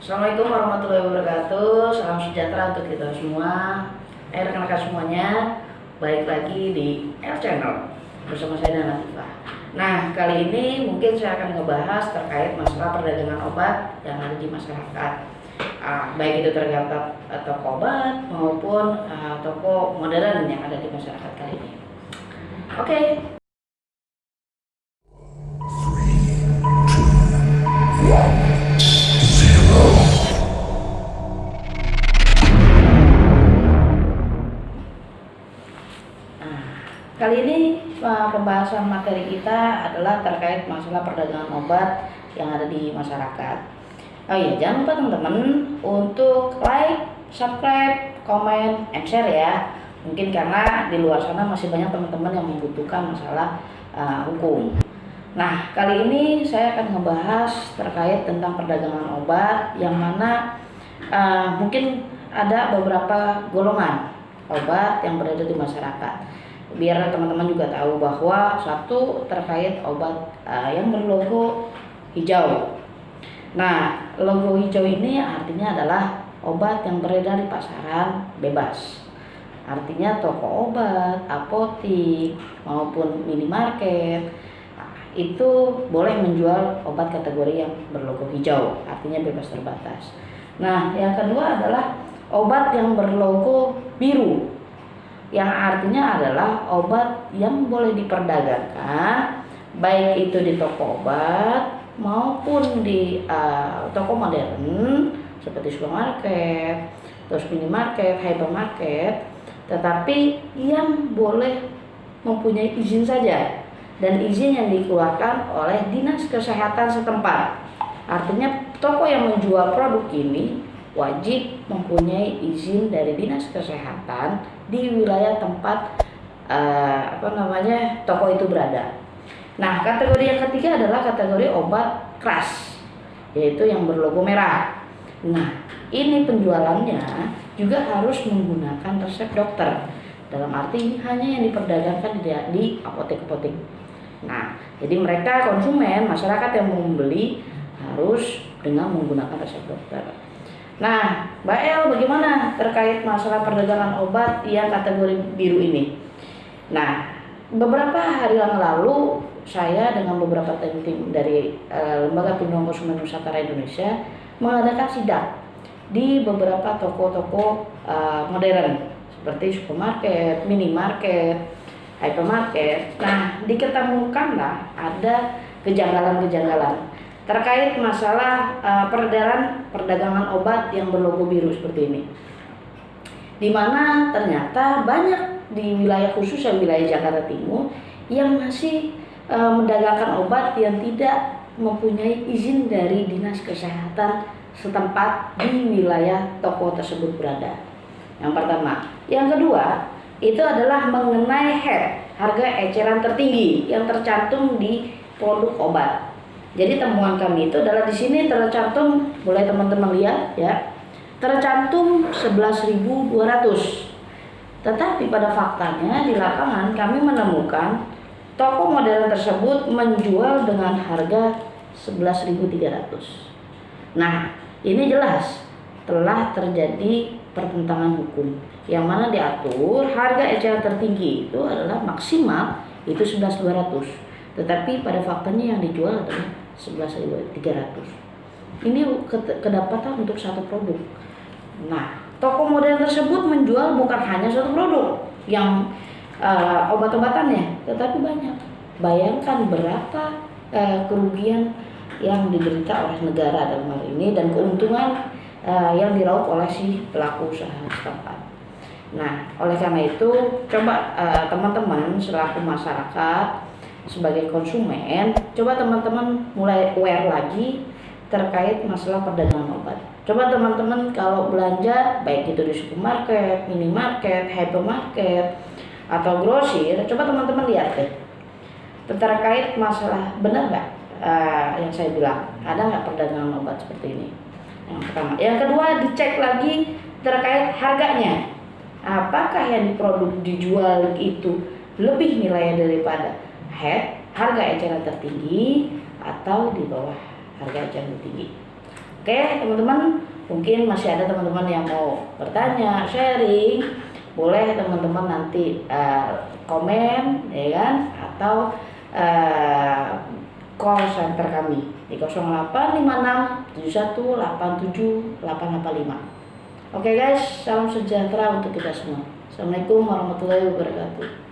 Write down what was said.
Assalamualaikum warahmatullahi wabarakatuh. Salam sejahtera untuk kita semua. Eh rekan-rekan semuanya Baik lagi di L Channel Bersama saya dan Latifah Nah kali ini mungkin saya akan ngebahas terkait masalah perdagangan obat yang ada di masyarakat. Uh, Baik itu terkait uh, toko obat maupun uh, toko modern yang ada di masyarakat kali ini. Oke okay. Kali ini pembahasan materi kita adalah terkait masalah perdagangan obat yang ada di masyarakat. Oh iya, jangan lupa teman-teman untuk like, subscribe, komen, and share ya. Mungkin karena di luar sana masih banyak teman-teman yang membutuhkan masalah uh, hukum. Nah, kali ini saya akan membahas terkait tentang perdagangan obat yang mana uh, mungkin ada beberapa golongan obat yang berada di masyarakat biar teman-teman juga tahu bahwa satu terkait obat uh, yang berlogo hijau. Nah, logo hijau ini artinya adalah obat yang beredar di pasaran bebas. Artinya toko obat, apotik maupun minimarket itu boleh menjual obat kategori yang berlogo hijau, artinya bebas terbatas. Nah, yang kedua adalah obat yang berlogo biru yang artinya adalah obat yang boleh diperdagangkan baik itu di toko obat maupun di uh, toko modern seperti supermarket, terus minimarket, hypermarket, tetapi yang boleh mempunyai izin saja dan izin yang dikeluarkan oleh dinas kesehatan setempat. Artinya toko yang menjual produk ini wajib mempunyai izin dari dinas kesehatan di wilayah tempat uh, apa namanya toko itu berada. Nah kategori yang ketiga adalah kategori obat keras yaitu yang berlogo merah. Nah ini penjualannya juga harus menggunakan resep dokter dalam arti hanya yang diperdagangkan di, apotek-apotek. Nah jadi mereka konsumen masyarakat yang mau membeli harus dengan menggunakan resep dokter. Nah, Mbak El bagaimana terkait masalah perdagangan obat yang kategori biru ini? Nah, beberapa hari yang lalu saya dengan beberapa tim-tim dari uh, Lembaga Perlindungan Konsumen Nusantara Indonesia mengadakan sidak di beberapa toko-toko uh, modern seperti supermarket, minimarket, hypermarket. Nah, diketemukanlah ada kejanggalan-kejanggalan terkait masalah uh, peredaran perdagangan obat yang berlogo biru seperti ini. Di mana ternyata banyak di wilayah khusus yang wilayah Jakarta Timur yang masih uh, mendagangkan obat yang tidak mempunyai izin dari dinas kesehatan setempat di wilayah toko tersebut berada. Yang pertama, yang kedua itu adalah mengenai head harga eceran tertinggi yang tercantum di produk obat. Jadi temuan kami itu adalah di sini tercantum, boleh teman-teman lihat ya, tercantum 11.200. Tetapi pada faktanya di lapangan kami menemukan toko modern tersebut menjual dengan harga 11.300. Nah, ini jelas telah terjadi pertentangan hukum yang mana diatur harga eceran tertinggi itu adalah maksimal itu 11.200 tetapi pada faktanya yang dijual adalah 11.300 ini kedapatan untuk satu produk. Nah toko modern tersebut menjual bukan hanya satu produk yang uh, obat-obatannya tetapi banyak. Bayangkan berapa uh, kerugian yang diderita oleh negara dalam hal ini dan keuntungan uh, yang diraup oleh si pelaku usaha setempat. Nah, oleh karena itu, coba teman-teman uh, selaku masyarakat sebagai konsumen, coba teman-teman mulai aware lagi terkait masalah perdagangan obat. Coba teman-teman kalau belanja baik itu di supermarket, minimarket, hypermarket atau grosir, coba teman-teman lihat deh. Terkait masalah benar nggak uh, yang saya bilang? Ada nggak perdagangan obat seperti ini? Yang pertama. Yang kedua dicek lagi terkait harganya. Apakah yang produk dijual itu lebih nilainya daripada head harga eceran tertinggi atau di bawah harga eceran tertinggi. Oke teman-teman, mungkin masih ada teman-teman yang mau bertanya, sharing, boleh teman-teman nanti uh, komen ya kan atau uh, call center kami di 0856 71 87 885. Oke guys, salam sejahtera untuk kita semua. Assalamualaikum warahmatullahi wabarakatuh.